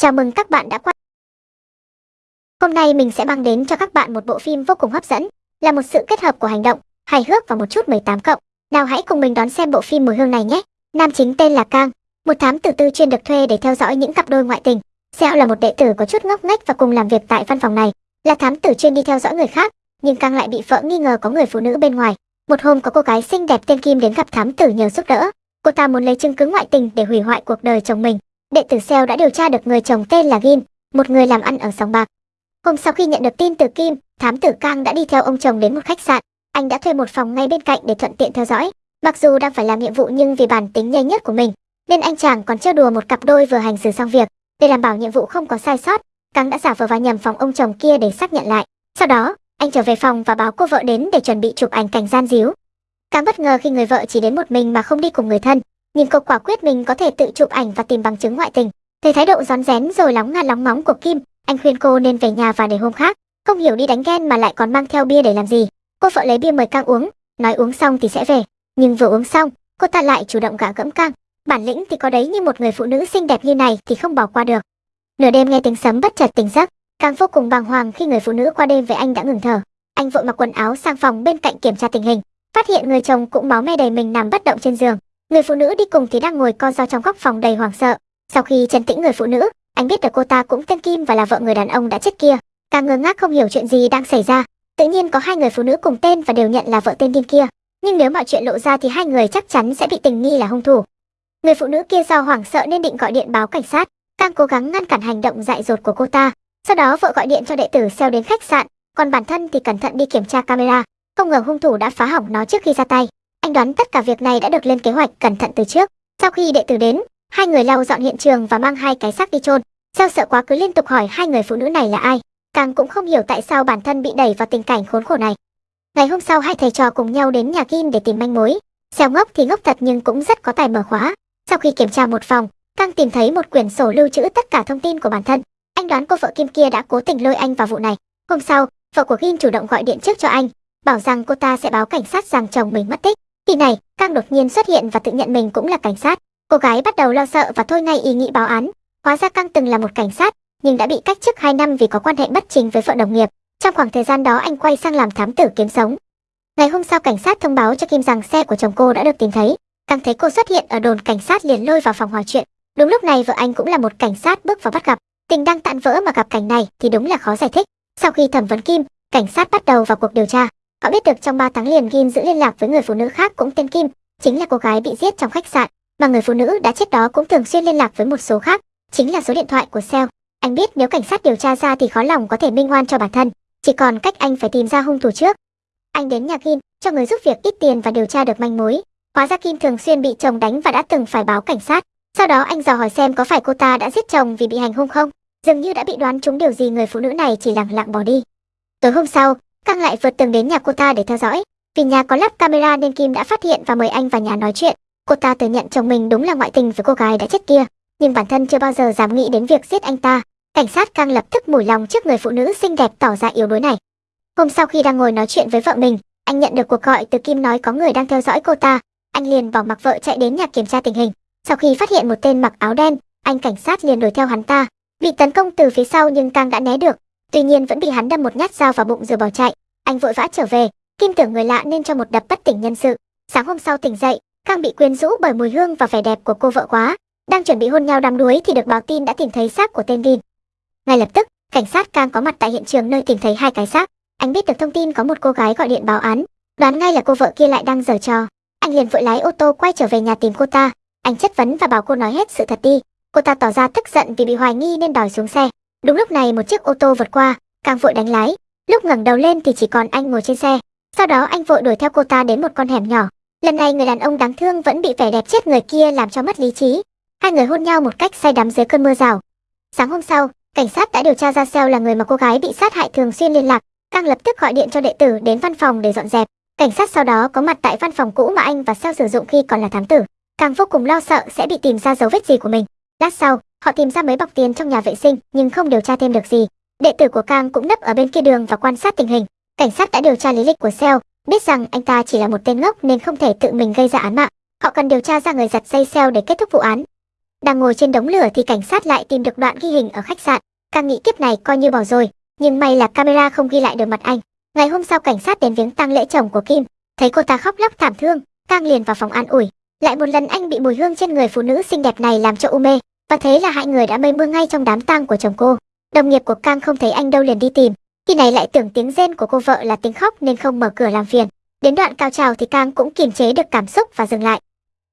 Chào mừng các bạn đã quay. Hôm nay mình sẽ mang đến cho các bạn một bộ phim vô cùng hấp dẫn, là một sự kết hợp của hành động, hài hước và một chút 18 cộng. Nào hãy cùng mình đón xem bộ phim mùi hương này nhé. Nam chính tên là Cang, một thám tử tư chuyên được thuê để theo dõi những cặp đôi ngoại tình. Sẹo là một đệ tử có chút ngốc nghếch và cùng làm việc tại văn phòng này, là thám tử chuyên đi theo dõi người khác, nhưng Cang lại bị vợ nghi ngờ có người phụ nữ bên ngoài. Một hôm có cô gái xinh đẹp tên Kim đến gặp thám tử nhờ giúp đỡ. Cô ta muốn lấy chứng cứ ngoại tình để hủy hoại cuộc đời chồng mình. Đệ tử Seo đã điều tra được người chồng tên là kim, một người làm ăn ở sòng bạc. Hôm sau khi nhận được tin từ Kim, thám tử Cang đã đi theo ông chồng đến một khách sạn. Anh đã thuê một phòng ngay bên cạnh để thuận tiện theo dõi. Mặc dù đang phải làm nhiệm vụ nhưng vì bản tính nhanh nhất của mình, nên anh chàng còn trêu đùa một cặp đôi vừa hành xử xong việc. Để đảm bảo nhiệm vụ không có sai sót, Cang đã giả vờ vào nhầm phòng ông chồng kia để xác nhận lại. Sau đó, anh trở về phòng và báo cô vợ đến để chuẩn bị chụp ảnh cảnh gian díu. Cang bất ngờ khi người vợ chỉ đến một mình mà không đi cùng người thân, nhưng cô quả quyết mình có thể tự chụp ảnh và tìm bằng chứng ngoại tình. Thấy thái độ rón rén rồi lóng ngà lóng móng của Kim, anh khuyên cô nên về nhà và để hôm khác. Không hiểu đi đánh ghen mà lại còn mang theo bia để làm gì. Cô vợ lấy bia mời Cang uống, nói uống xong thì sẽ về. Nhưng vừa uống xong, cô ta lại chủ động gạ gẫm Cang. Bản lĩnh thì có đấy nhưng một người phụ nữ xinh đẹp như này thì không bỏ qua được. Nửa đêm nghe tiếng sấm bất chợt tỉnh giấc, Cang vô cùng bàng hoàng khi người phụ nữ qua đêm với anh đã ngừng thở. Anh vội mặc quần áo sang phòng bên cạnh kiểm tra tình hình, phát hiện người chồng cũng máu me đầy mình nằm bất động trên giường. Người phụ nữ đi cùng thì đang ngồi co ro trong góc phòng đầy hoảng sợ. Sau khi chấn tĩnh người phụ nữ, anh biết được cô ta cũng tên Kim và là vợ người đàn ông đã chết kia. Càng ngơ ngác không hiểu chuyện gì đang xảy ra. Tự nhiên có hai người phụ nữ cùng tên và đều nhận là vợ tên Kim kia. Nhưng nếu mọi chuyện lộ ra thì hai người chắc chắn sẽ bị tình nghi là hung thủ. Người phụ nữ kia do hoảng sợ nên định gọi điện báo cảnh sát. Càng cố gắng ngăn cản hành động dại dột của cô ta. Sau đó vợ gọi điện cho đệ tử xeo đến khách sạn, còn bản thân thì cẩn thận đi kiểm tra camera. Không ngờ hung thủ đã phá hỏng nó trước khi ra tay. Anh đoán tất cả việc này đã được lên kế hoạch cẩn thận từ trước. Sau khi đệ tử đến, hai người lau dọn hiện trường và mang hai cái xác đi chôn. Giao sợ quá cứ liên tục hỏi hai người phụ nữ này là ai. Càng cũng không hiểu tại sao bản thân bị đẩy vào tình cảnh khốn khổ này. Ngày hôm sau hai thầy trò cùng nhau đến nhà Kim để tìm manh mối. Xeo ngốc thì ngốc thật nhưng cũng rất có tài mở khóa. Sau khi kiểm tra một phòng, Cang tìm thấy một quyển sổ lưu trữ tất cả thông tin của bản thân. Anh đoán cô vợ Kim kia đã cố tình lôi anh vào vụ này. Hôm sau, vợ của Kim chủ động gọi điện trước cho anh, bảo rằng cô ta sẽ báo cảnh sát rằng chồng mình mất tích. Khi này, Cang đột nhiên xuất hiện và tự nhận mình cũng là cảnh sát. Cô gái bắt đầu lo sợ và thôi ngay ý nghĩ báo án. Hóa ra Cang từng là một cảnh sát, nhưng đã bị cách chức 2 năm vì có quan hệ bất chính với vợ đồng nghiệp. Trong khoảng thời gian đó anh quay sang làm thám tử kiếm sống. Ngày hôm sau cảnh sát thông báo cho Kim rằng xe của chồng cô đã được tìm thấy. Cang thấy cô xuất hiện ở đồn cảnh sát liền lôi vào phòng hòa chuyện. Đúng lúc này vợ anh cũng là một cảnh sát bước vào bắt gặp. Tình đang tạn vỡ mà gặp cảnh này thì đúng là khó giải thích. Sau khi thẩm vấn Kim, cảnh sát bắt đầu vào cuộc điều tra. Họ biết được trong 3 tháng liền Kim giữ liên lạc với người phụ nữ khác cũng tên Kim, chính là cô gái bị giết trong khách sạn, mà người phụ nữ đã chết đó cũng thường xuyên liên lạc với một số khác, chính là số điện thoại của Seo. Anh biết nếu cảnh sát điều tra ra thì khó lòng có thể minh oan cho bản thân, chỉ còn cách anh phải tìm ra hung thủ trước. Anh đến nhà Kim, cho người giúp việc ít tiền và điều tra được manh mối. Hóa ra Kim thường xuyên bị chồng đánh và đã từng phải báo cảnh sát. Sau đó anh dò hỏi xem có phải cô ta đã giết chồng vì bị hành hung không. Dường như đã bị đoán trúng điều gì người phụ nữ này chỉ lặng lặng bỏ đi. Tối hôm sau, Căng lại vượt tường đến nhà cô ta để theo dõi. Vì nhà có lắp camera nên Kim đã phát hiện và mời anh vào nhà nói chuyện. Cô ta thừa nhận chồng mình đúng là ngoại tình với cô gái đã chết kia, nhưng bản thân chưa bao giờ dám nghĩ đến việc giết anh ta. Cảnh sát Căng lập tức mủi lòng trước người phụ nữ xinh đẹp tỏ ra yếu đuối này. Hôm sau khi đang ngồi nói chuyện với vợ mình, anh nhận được cuộc gọi từ Kim nói có người đang theo dõi cô ta. Anh liền bỏ mặc vợ chạy đến nhà kiểm tra tình hình. Sau khi phát hiện một tên mặc áo đen, anh cảnh sát liền đuổi theo hắn ta. Bị tấn công từ phía sau nhưng Cang đã né được, tuy nhiên vẫn bị hắn đâm một nhát dao vào bụng rồi bỏ chạy. Anh vội vã trở về, Kim tưởng người lạ nên cho một đập bất tỉnh nhân sự. Sáng hôm sau tỉnh dậy, Khang bị quyến rũ bởi mùi hương và vẻ đẹp của cô vợ quá. Đang chuẩn bị hôn nhau đắm đuối thì được báo tin đã tìm thấy xác của tên Vin. Ngay lập tức, cảnh sát Cang có mặt tại hiện trường nơi tìm thấy hai cái xác. Anh biết được thông tin có một cô gái gọi điện báo án, đoán ngay là cô vợ kia lại đang giở trò. Anh liền vội lái ô tô quay trở về nhà tìm cô ta. Anh chất vấn và bảo cô nói hết sự thật đi. Cô ta tỏ ra tức giận vì bị hoài nghi nên đòi xuống xe. Đúng lúc này một chiếc ô tô vượt qua, càng vội đánh lái, Lúc ngẩng đầu lên thì chỉ còn anh ngồi trên xe. Sau đó anh vội đuổi theo cô ta đến một con hẻm nhỏ. Lần này người đàn ông đáng thương vẫn bị vẻ đẹp chết người kia làm cho mất lý trí. Hai người hôn nhau một cách say đắm dưới cơn mưa rào. Sáng hôm sau, cảnh sát đã điều tra ra Seo là người mà cô gái bị sát hại thường xuyên liên lạc. càng lập tức gọi điện cho đệ tử đến văn phòng để dọn dẹp. Cảnh sát sau đó có mặt tại văn phòng cũ mà anh và Seo sử dụng khi còn là thám tử. Càng vô cùng lo sợ sẽ bị tìm ra dấu vết gì của mình. Lát sau, họ tìm ra mấy bọc tiền trong nhà vệ sinh nhưng không điều tra thêm được gì. Đệ tử của Kang cũng nấp ở bên kia đường và quan sát tình hình. Cảnh sát đã điều tra lý lịch của Seo, biết rằng anh ta chỉ là một tên ngốc nên không thể tự mình gây ra án mạng. Họ cần điều tra ra người giật dây Seo để kết thúc vụ án. Đang ngồi trên đống lửa thì cảnh sát lại tìm được đoạn ghi hình ở khách sạn. Kang nghĩ kiếp này coi như bỏ rồi, nhưng may là camera không ghi lại được mặt anh. Ngày hôm sau cảnh sát đến viếng tang lễ chồng của Kim, thấy cô ta khóc lóc thảm thương, Kang liền vào phòng an ủi. Lại một lần anh bị mùi hương trên người phụ nữ xinh đẹp này làm cho u mê, và thế là hai người đã mây mưa ngay trong đám tang của chồng cô. Đồng nghiệp của Cang không thấy anh đâu liền đi tìm, khi này lại tưởng tiếng rên của cô vợ là tiếng khóc nên không mở cửa làm phiền. Đến đoạn cao trào thì Cang cũng kiềm chế được cảm xúc và dừng lại.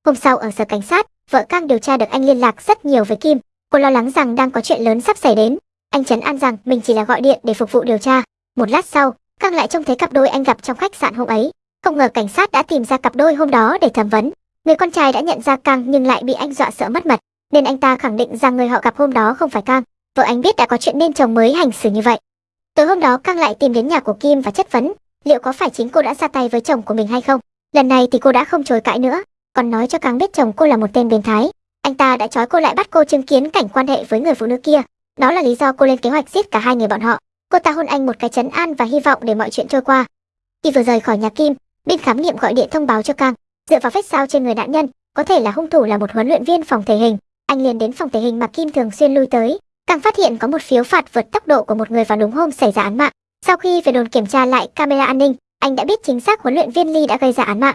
Hôm sau ở sở cảnh sát, vợ Cang điều tra được anh liên lạc rất nhiều với Kim. Cô lo lắng rằng đang có chuyện lớn sắp xảy đến. Anh chấn an rằng mình chỉ là gọi điện để phục vụ điều tra. Một lát sau, Cang lại trông thấy cặp đôi anh gặp trong khách sạn hôm ấy. Không ngờ cảnh sát đã tìm ra cặp đôi hôm đó để thẩm vấn. Người con trai đã nhận ra Cang nhưng lại bị anh dọa sợ mất mật, nên anh ta khẳng định rằng người họ gặp hôm đó không phải Cang. Vợ anh biết đã có chuyện nên chồng mới hành xử như vậy. Tối hôm đó Cang lại tìm đến nhà của Kim và chất vấn, liệu có phải chính cô đã ra tay với chồng của mình hay không. Lần này thì cô đã không chối cãi nữa, còn nói cho Cang biết chồng cô là một tên biến thái. Anh ta đã trói cô lại bắt cô chứng kiến cảnh quan hệ với người phụ nữ kia. Đó là lý do cô lên kế hoạch giết cả hai người bọn họ. Cô ta hôn anh một cái chấn an và hy vọng để mọi chuyện trôi qua. Khi vừa rời khỏi nhà Kim, bên khám nghiệm gọi điện thông báo cho Cang, dựa vào vết sao trên người nạn nhân, có thể là hung thủ là một huấn luyện viên phòng thể hình. Anh liền đến phòng thể hình mà Kim thường xuyên lui tới, càng phát hiện có một phiếu phạt vượt tốc độ của một người vào đúng hôm xảy ra án mạng. Sau khi về đồn kiểm tra lại camera an ninh, anh đã biết chính xác huấn luyện viên Lee đã gây ra án mạng.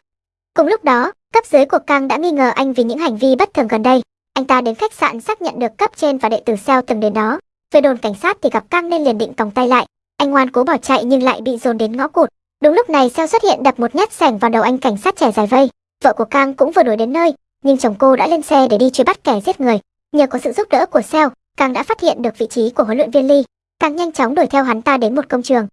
Cùng lúc đó, cấp dưới của Kang đã nghi ngờ anh vì những hành vi bất thường gần đây. Anh ta đến khách sạn xác nhận được cấp trên và đệ tử Seo từng đến đó. Về đồn cảnh sát thì gặp Kang nên liền định còng tay lại. Anh ngoan cố bỏ chạy nhưng lại bị dồn đến ngõ cụt. Đúng lúc này Seo xuất hiện đập một nhát sẻng vào đầu anh cảnh sát trẻ dài vây. Vợ của Kang cũng vừa đuổi đến nơi, nhưng chồng cô đã lên xe để đi truy bắt kẻ giết người. Nhờ có sự giúp đỡ của Seo, Kang đã phát hiện được vị trí của huấn luyện viên Lee. Kang nhanh chóng đuổi theo hắn ta đến một công trường.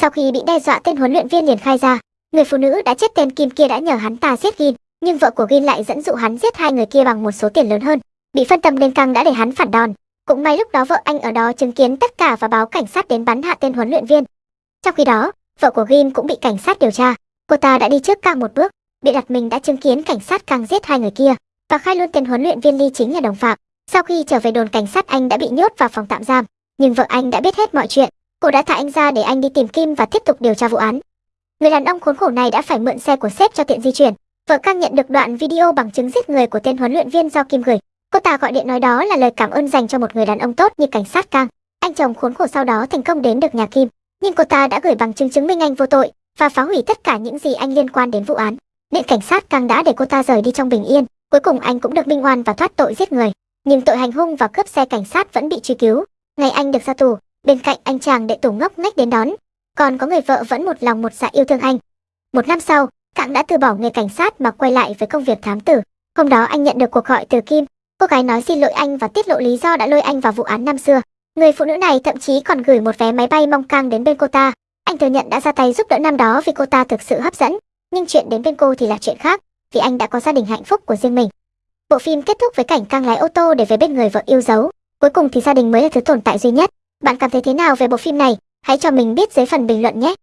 Sau khi bị đe dọa tên huấn luyện viên liền khai ra, người phụ nữ đã chết tên Kim kia đã nhờ hắn ta giết Gin, nhưng vợ của Gin lại dẫn dụ hắn giết hai người kia bằng một số tiền lớn hơn. Bị phân tâm nên Kang đã để hắn phản đòn. Cũng may lúc đó vợ anh ở đó chứng kiến tất cả và báo cảnh sát đến bắn hạ tên huấn luyện viên. Trong khi đó, vợ của Gin cũng bị cảnh sát điều tra. Cô ta đã đi trước Kang một bước, bị đặt mình đã chứng kiến cảnh sát Kang giết hai người kia và khai luôn tên huấn luyện viên Lee chính là đồng phạm. Sau khi trở về đồn cảnh sát anh đã bị nhốt vào phòng tạm giam, nhưng vợ anh đã biết hết mọi chuyện. Cô đã thả anh ra để anh đi tìm Kim và tiếp tục điều tra vụ án. Người đàn ông khốn khổ này đã phải mượn xe của sếp cho tiện di chuyển. Vợ Cang nhận được đoạn video bằng chứng giết người của tên huấn luyện viên do Kim gửi. Cô ta gọi điện nói đó là lời cảm ơn dành cho một người đàn ông tốt như cảnh sát Cang. Anh chồng khốn khổ sau đó thành công đến được nhà Kim, nhưng cô ta đã gửi bằng chứng chứng minh anh vô tội và phá hủy tất cả những gì anh liên quan đến vụ án. Nên cảnh sát càng đã để cô ta rời đi trong bình yên. Cuối cùng anh cũng được minh oan và thoát tội giết người nhưng tội hành hung và cướp xe cảnh sát vẫn bị truy cứu. Ngày anh được ra tù, bên cạnh anh chàng đệ tử ngốc nghếch đến đón, còn có người vợ vẫn một lòng một dạ yêu thương anh. Một năm sau, cạng đã từ bỏ nghề cảnh sát mà quay lại với công việc thám tử. Hôm đó anh nhận được cuộc gọi từ Kim, cô gái nói xin lỗi anh và tiết lộ lý do đã lôi anh vào vụ án năm xưa. Người phụ nữ này thậm chí còn gửi một vé máy bay mong cang đến bên cô ta. Anh thừa nhận đã ra tay giúp đỡ năm đó vì cô ta thực sự hấp dẫn, nhưng chuyện đến bên cô thì là chuyện khác, vì anh đã có gia đình hạnh phúc của riêng mình. Bộ phim kết thúc với cảnh cang lái ô tô để về bên người vợ yêu dấu. Cuối cùng thì gia đình mới là thứ tồn tại duy nhất. Bạn cảm thấy thế nào về bộ phim này? Hãy cho mình biết dưới phần bình luận nhé.